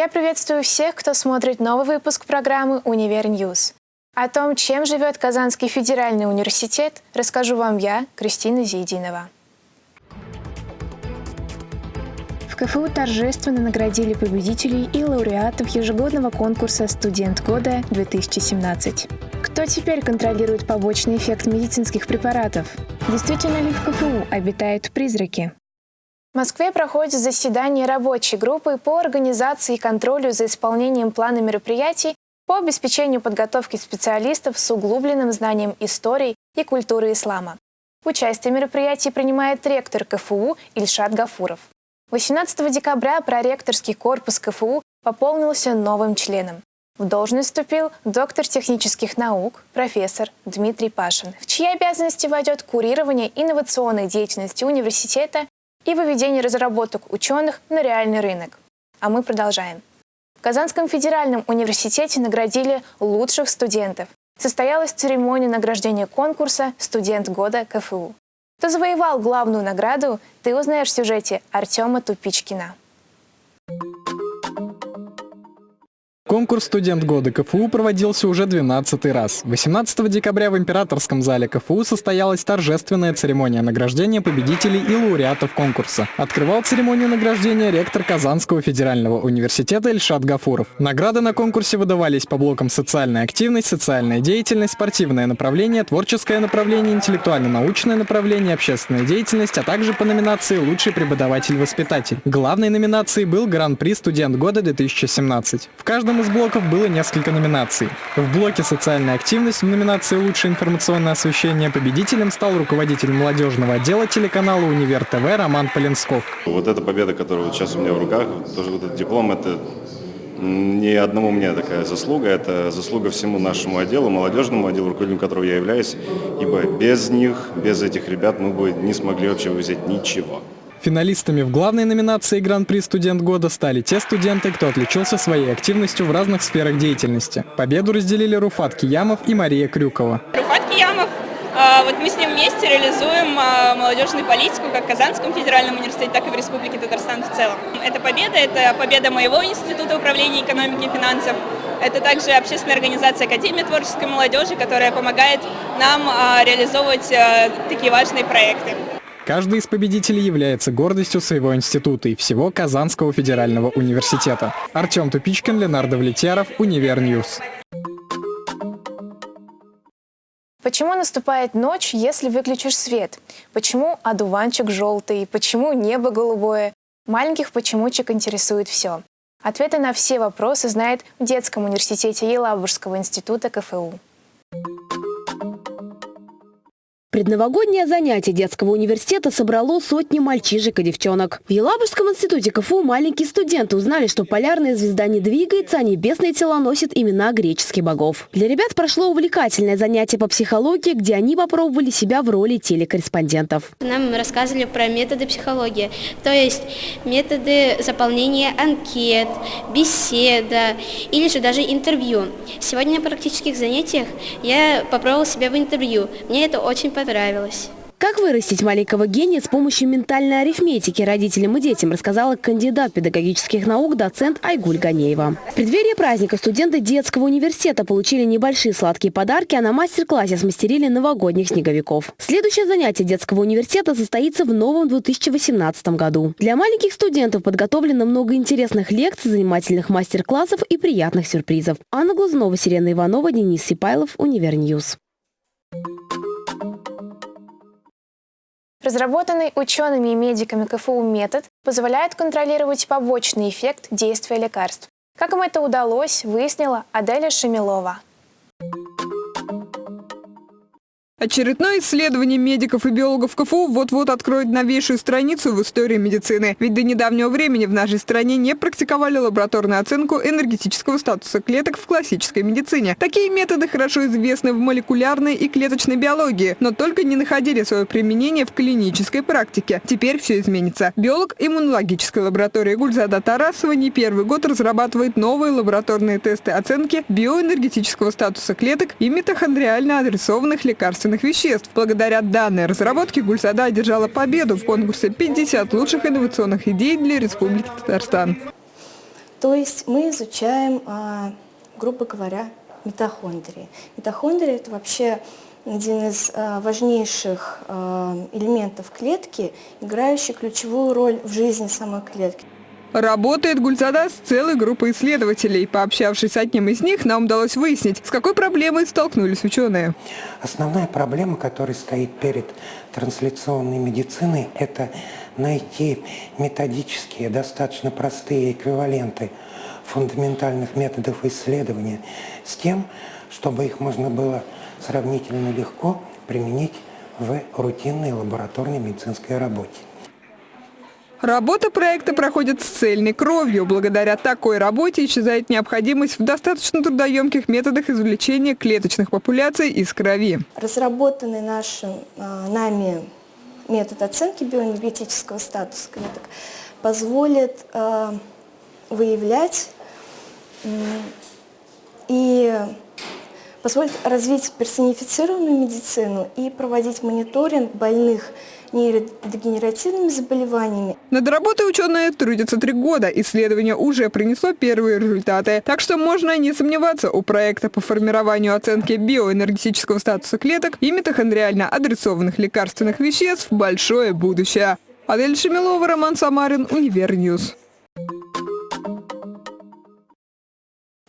Я приветствую всех, кто смотрит новый выпуск программы «Универ Ньюс». О том, чем живет Казанский федеральный университет, расскажу вам я, Кристина Зейдинова. В КФУ торжественно наградили победителей и лауреатов ежегодного конкурса «Студент года-2017». Кто теперь контролирует побочный эффект медицинских препаратов? Действительно ли в КФУ обитают призраки? В Москве проходит заседание рабочей группы по организации и контролю за исполнением плана мероприятий по обеспечению подготовки специалистов с углубленным знанием истории и культуры ислама. Участие в мероприятии принимает ректор КФУ Ильшат Гафуров. 18 декабря проректорский корпус КФУ пополнился новым членом. В должность вступил доктор технических наук, профессор Дмитрий Пашин, в чьи обязанности войдет курирование инновационной деятельности университета и выведение разработок ученых на реальный рынок. А мы продолжаем. В Казанском федеральном университете наградили лучших студентов. Состоялась церемония награждения конкурса «Студент года КФУ». Кто завоевал главную награду, ты узнаешь в сюжете Артема Тупичкина. Конкурс «Студент года КФУ» проводился уже 12 раз. 18 декабря в Императорском зале КФУ состоялась торжественная церемония награждения победителей и лауреатов конкурса. Открывал церемонию награждения ректор Казанского федерального университета Ильшат Гафуров. Награды на конкурсе выдавались по блокам «Социальная активность», «Социальная деятельность», «Спортивное направление», «Творческое направление», «Интеллектуально-научное направление», «Общественная деятельность», а также по номинации «Лучший преподаватель-воспитатель». Главной номинацией был Гран-при «Студент года-2017». В каждом из блоков было несколько номинаций. В блоке «Социальная активность» в номинации «Лучшее информационное освещение» победителем стал руководитель молодежного отдела телеканала «Универ ТВ» Роман Поленсков. Вот эта победа, которая вот сейчас у меня в руках, тоже вот этот диплом, это не одному мне такая заслуга, это заслуга всему нашему отделу, молодежному отделу, руководителем которого я являюсь, ибо без них, без этих ребят мы бы не смогли вообще взять ничего. Финалистами в главной номинации Гран-при «Студент года» стали те студенты, кто отличился своей активностью в разных сферах деятельности. Победу разделили Руфат Киямов и Мария Крюкова. Руфат Киямов а, вот мы с ним вместе реализуем а, молодежную политику как в Казанском федеральном университете, так и в Республике Татарстан в целом. Это победа, это победа моего института управления экономики и финансов. Это также общественная организация Академия творческой молодежи, которая помогает нам а, реализовывать такие важные проекты. Каждый из победителей является гордостью своего института и всего Казанского федерального университета. Артем Тупичкин, Ленар Давлетьяров, Univer News. Почему наступает ночь, если выключишь свет? Почему одуванчик желтый? Почему небо голубое? Маленьких почемучек интересует все. Ответы на все вопросы знает в детском университете Елабужского института КФУ. Предновогоднее занятие детского университета собрало сотни мальчишек и девчонок. В Елабужском институте КФУ маленькие студенты узнали, что полярная звезда не двигается, а небесные тела носят имена греческих богов. Для ребят прошло увлекательное занятие по психологии, где они попробовали себя в роли телекорреспондентов. Нам рассказывали про методы психологии, то есть методы заполнения анкет, беседа или же даже интервью. Сегодня на практических занятиях я попробовала себя в интервью. Мне это очень понравилось понравилось. Как вырастить маленького гения с помощью ментальной арифметики родителям и детям, рассказала кандидат педагогических наук, доцент Айгуль Ганеева. В преддверии праздника студенты детского университета получили небольшие сладкие подарки, а на мастер-классе смастерили новогодних снеговиков. Следующее занятие детского университета состоится в новом 2018 году. Для маленьких студентов подготовлено много интересных лекций, занимательных мастер-классов и приятных сюрпризов. Анна Глазунова, Сирена Иванова, Денис Сипайлов, Univer News. Разработанный учеными и медиками КФУ метод позволяет контролировать побочный эффект действия лекарств. Как им это удалось, выяснила Аделя Шамилова. Очередное исследование медиков и биологов КФУ вот-вот откроет новейшую страницу в истории медицины. Ведь до недавнего времени в нашей стране не практиковали лабораторную оценку энергетического статуса клеток в классической медицине. Такие методы хорошо известны в молекулярной и клеточной биологии, но только не находили свое применение в клинической практике. Теперь все изменится. Биолог иммунологической лаборатории Гульзада Тарасова не первый год разрабатывает новые лабораторные тесты оценки биоэнергетического статуса клеток и митохондриально адресованных лекарственных лекарственных веществ. Благодаря данной разработке Гульсада одержала победу в конкурсе «50 лучших инновационных идей для Республики Татарстан». То есть мы изучаем, а, грубо говоря, митохондрии. Митохондрии – это вообще один из а, важнейших а, элементов клетки, играющий ключевую роль в жизни самой клетки. Работает Гульзада с целой группой исследователей. Пообщавшись с одним из них, нам удалось выяснить, с какой проблемой столкнулись ученые. Основная проблема, которая стоит перед трансляционной медициной, это найти методические, достаточно простые эквиваленты фундаментальных методов исследования с тем, чтобы их можно было сравнительно легко применить в рутинной лабораторной медицинской работе. Работа проекта проходит с цельной кровью. Благодаря такой работе исчезает необходимость в достаточно трудоемких методах извлечения клеточных популяций из крови. Разработанный нашим, а, нами метод оценки биоэнергетического статуса клеток позволит а, выявлять и позволит развить персонифицированную медицину и проводить мониторинг больных нейродегенеративными заболеваниями. Над работой ученые трудятся три года. Исследование уже принесло первые результаты. Так что можно не сомневаться, у проекта по формированию оценки биоэнергетического статуса клеток и митохондриально адресованных лекарственных веществ большое будущее. Аделя Шамилова, Роман Самарин, Univer News.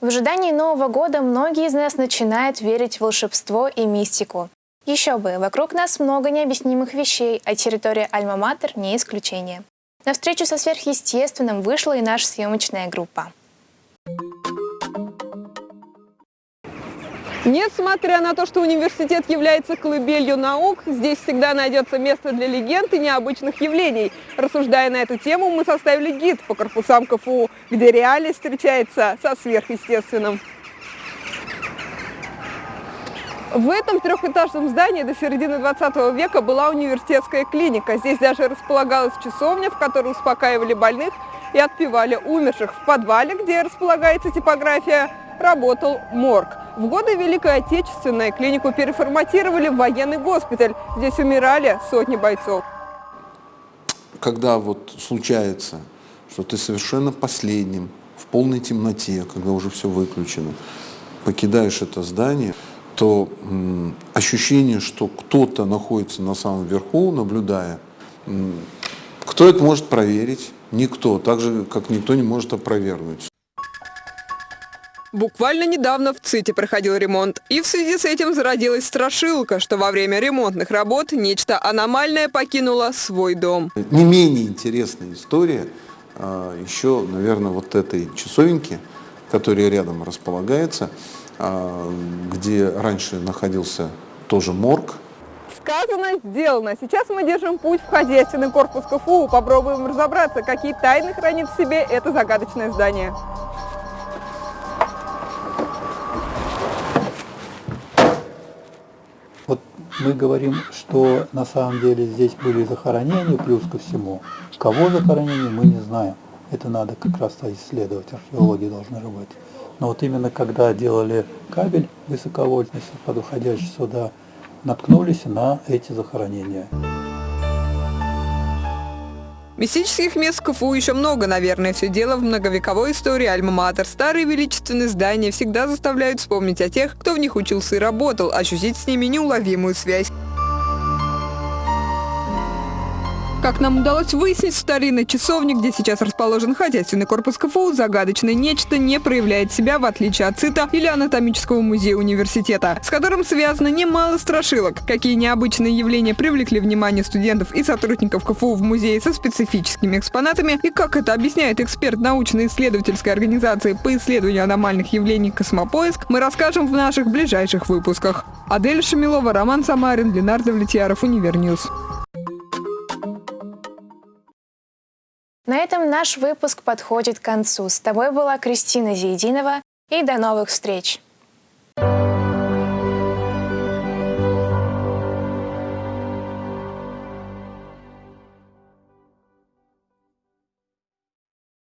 В ожидании Нового года многие из нас начинают верить в волшебство и мистику. Еще бы, вокруг нас много необъяснимых вещей, а территория Альма-Матер не исключение. На встречу со сверхъестественным вышла и наша съемочная группа. Несмотря на то, что университет является колыбелью наук, здесь всегда найдется место для легенд и необычных явлений. Рассуждая на эту тему, мы составили гид по корпусам КФУ, где реальность встречается со сверхъестественным. В этом трехэтажном здании до середины 20 века была университетская клиника. Здесь даже располагалась часовня, в которой успокаивали больных и отпевали умерших. В подвале, где располагается типография, работал морг. В годы Великой Отечественной клинику переформатировали в военный госпиталь. Здесь умирали сотни бойцов. Когда вот случается, что ты совершенно последним, в полной темноте, когда уже все выключено, покидаешь это здание, то м, ощущение, что кто-то находится на самом верху, наблюдая, кто это может проверить? Никто, так же, как никто не может опровергнуть. Буквально недавно в ЦИТе проходил ремонт. И в связи с этим зародилась страшилка, что во время ремонтных работ нечто аномальное покинуло свой дом. Не менее интересная история а, еще, наверное, вот этой часовенки, которая рядом располагается, где раньше находился тоже морг. Сказано, сделано. Сейчас мы держим путь в хозяйственный корпус КФУ. Попробуем разобраться, какие тайны хранит в себе это загадочное здание. мы говорим, что на самом деле здесь были захоронения, плюс ко всему. Кого захоронения, мы не знаем. Это надо как раз исследовать, археологи должны работать. Но вот именно когда делали кабель высоковольтный, подуходящий сюда, наткнулись на эти захоронения. Мистических мест в КФУ еще много, наверное. Все дело в многовековой истории Альма-Матер. Старые величественные здания всегда заставляют вспомнить о тех, кто в них учился и работал, ощутить с ними неуловимую связь. Как нам удалось выяснить, в старинной часовне, где сейчас расположен хозяйственный корпус КФУ, загадочное нечто не проявляет себя, в отличие от ЦИТа или анатомического музея университета, с которым связано немало страшилок. Какие необычные явления привлекли внимание студентов и сотрудников КФУ в музее со специфическими экспонатами, и как это объясняет эксперт научно-исследовательской организации по исследованию аномальных явлений «Космопоиск», мы расскажем в наших ближайших выпусках. Аделя Шамилова, Роман Самарин, Ленар Давлетьяров, Univer News. На этом наш выпуск подходит к концу. С тобой была Кристина Зейдинова и до новых встреч!